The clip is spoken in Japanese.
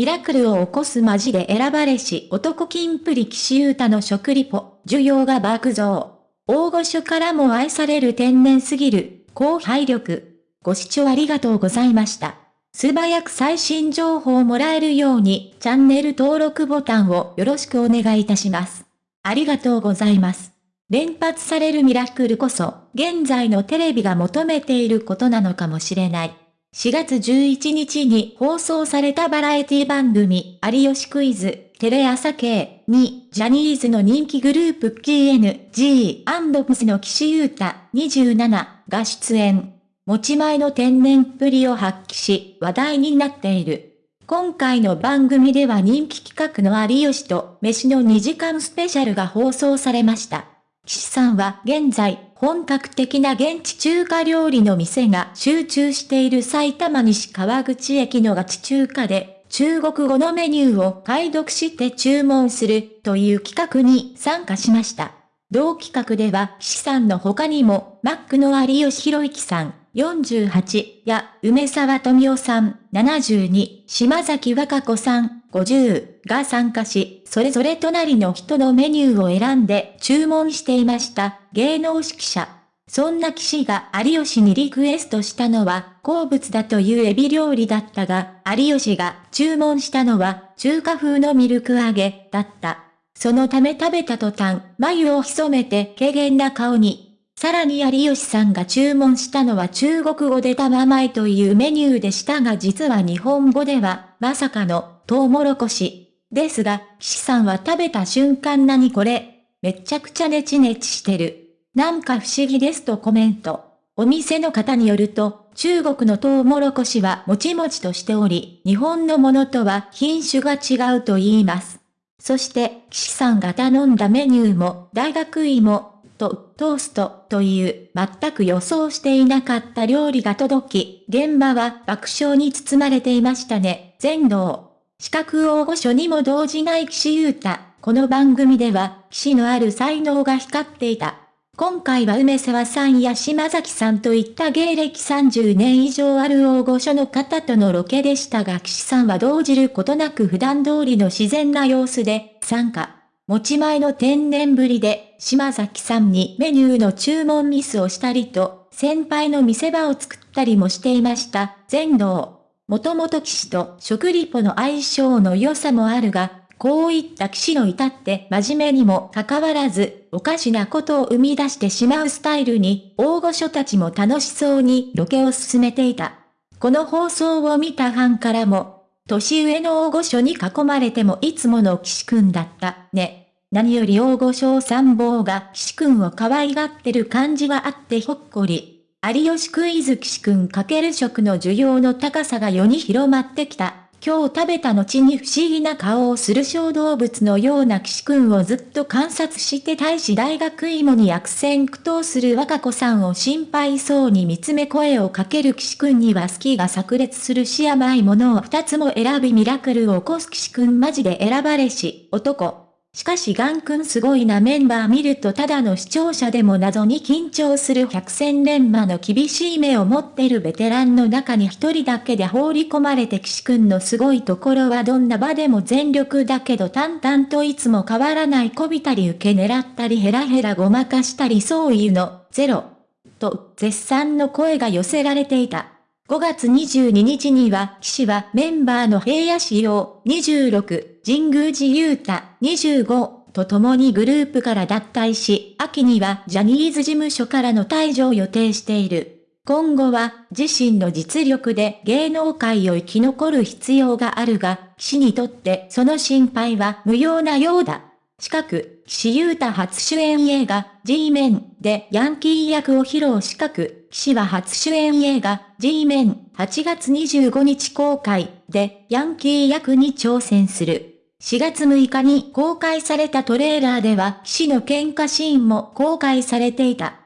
ミラクルを起こすマジで選ばれし男金プリ騎士ユータの食リポ、需要が爆増。大御所からも愛される天然すぎる、高配力。ご視聴ありがとうございました。素早く最新情報をもらえるように、チャンネル登録ボタンをよろしくお願いいたします。ありがとうございます。連発されるミラクルこそ、現在のテレビが求めていることなのかもしれない。4月11日に放送されたバラエティ番組、有吉クイズ、テレ朝系に、ジャニーズの人気グループ KNG&PS の岸優太27が出演。持ち前の天然っぷりを発揮し、話題になっている。今回の番組では人気企画の有吉と飯の2時間スペシャルが放送されました。岸さんは現在、本格的な現地中華料理の店が集中している埼玉西川口駅のガチ中華で、中国語のメニューを解読して注文するという企画に参加しました。同企画では、岸さんの他にも、マックの有吉弘之さん、48や、梅沢富夫さん、72、島崎和歌子さん、50が参加し、それぞれ隣の人のメニューを選んで注文していました、芸能指揮者。そんな騎士が有吉にリクエストしたのは、好物だというエビ料理だったが、有吉が注文したのは、中華風のミルク揚げ、だった。そのため食べた途端、眉を潜めて軽減な顔に、さらに有吉さんが注文したのは中国語で玉前というメニューでしたが実は日本語では、まさかの、トウモロコシ。ですが、岸さんは食べた瞬間何これ？めちゃくちゃネチネチしてる。なんか不思議ですとコメント。お店の方によると、中国のトウモロコシはもちもちとしており、日本のものとは品種が違うと言います。そして、岸さんが頼んだメニューも、大学芋、とトーストという全く予想していなかった料理が届き、現場は爆笑に包まれていましたね。全道。資格大御所にも動じない岸優太。この番組では、岸のある才能が光っていた。今回は梅沢さんや島崎さんといった芸歴30年以上ある大御所の方とのロケでしたが岸さんは動じることなく普段通りの自然な様子で参加。持ち前の天然ぶりで、島崎さんにメニューの注文ミスをしたりと、先輩の見せ場を作ったりもしていました。全道。もともと騎士と食リポの相性の良さもあるが、こういった騎士の至って真面目にもかかわらず、おかしなことを生み出してしまうスタイルに、大御所たちも楽しそうにロケを進めていた。この放送を見たファンからも、年上の大御所に囲まれてもいつもの騎士くんだった、ね。何より大御所参謀が騎士くんを可愛がってる感じはあってほっこり。有吉クイズ騎士くんかける食の需要の高さが世に広まってきた。今日食べた後に不思議な顔をする小動物のような騎士くんをずっと観察して大使大学芋に悪戦苦闘する若子さんを心配そうに見つめ声をかける騎士くんには好きが炸裂するし甘いものを二つも選びミラクルを起こす騎士くんマジで選ばれし、男。しかしガン君すごいなメンバー見るとただの視聴者でも謎に緊張する百戦錬磨の厳しい目を持ってるベテランの中に一人だけで放り込まれて岸君のすごいところはどんな場でも全力だけど淡々といつも変わらないこびたり受け狙ったりヘラヘラごまかしたりそういうの、ゼロ。と絶賛の声が寄せられていた。5月22日には、騎士はメンバーの平野仕様26、神宮寺勇太25と共にグループから脱退し、秋にはジャニーズ事務所からの退場を予定している。今後は自身の実力で芸能界を生き残る必要があるが、騎士にとってその心配は無用なようだ。近く、岸優太初主演映画、G メンでヤンキー役を披露近く、岸は初主演映画、G メン8月25日公開でヤンキー役に挑戦する。4月6日に公開されたトレーラーでは、岸の喧嘩シーンも公開されていた。